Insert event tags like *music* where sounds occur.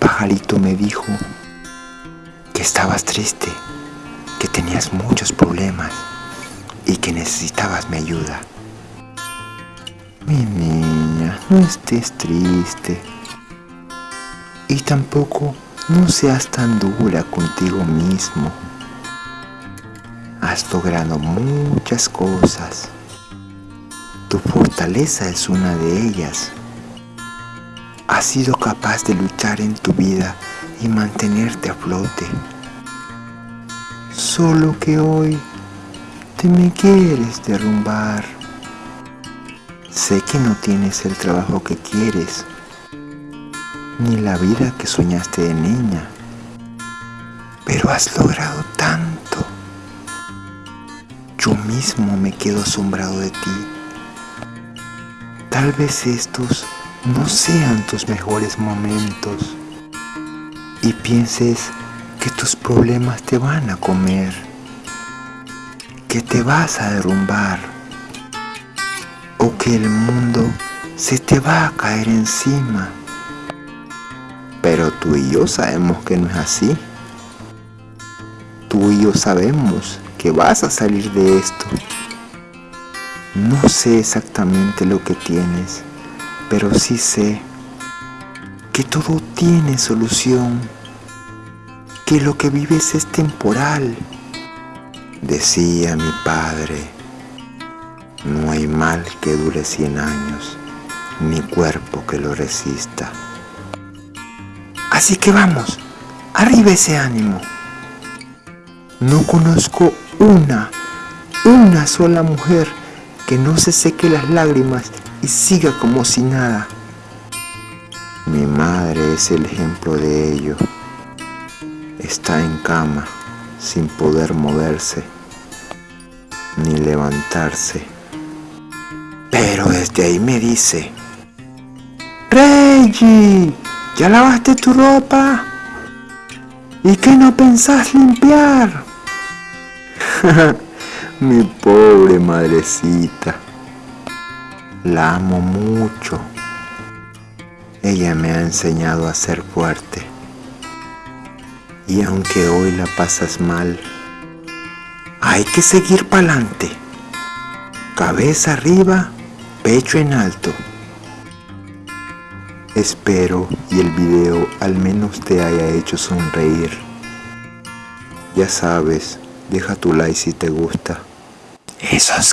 pajarito me dijo que estabas triste, que tenías muchos problemas y que necesitabas mi ayuda. Mi niña, no estés triste. Y tampoco no seas tan dura contigo mismo. Has logrado muchas cosas. Tu fortaleza es una de ellas. Has sido capaz de luchar en tu vida y mantenerte a flote. Solo que hoy te me quieres derrumbar. Sé que no tienes el trabajo que quieres, ni la vida que soñaste de niña, pero has logrado tanto. Yo mismo me quedo asombrado de ti. Tal vez estos no sean tus mejores momentos y pienses que tus problemas te van a comer, que te vas a derrumbar o que el mundo se te va a caer encima. Pero tú y yo sabemos que no es así. Tú y yo sabemos que vas a salir de esto. No sé exactamente lo que tienes, pero sí sé que todo tiene solución, que lo que vives es temporal. Decía mi padre, no hay mal que dure cien años, ni cuerpo que lo resista. Así que vamos, arriba ese ánimo. No conozco una, una sola mujer que no se seque las lágrimas y siga como si nada. Mi madre es el ejemplo de ello. Está en cama, sin poder moverse, ni levantarse. Pero desde ahí me dice, Reggie, ¿ya lavaste tu ropa? ¿Y qué no pensás limpiar? *laughs* Mi pobre madrecita. La amo mucho. Ella me ha enseñado a ser fuerte. Y aunque hoy la pasas mal, hay que seguir para adelante. Cabeza arriba, pecho en alto. Espero y el video al menos te haya hecho sonreír. Ya sabes, deja tu like si te gusta. Esos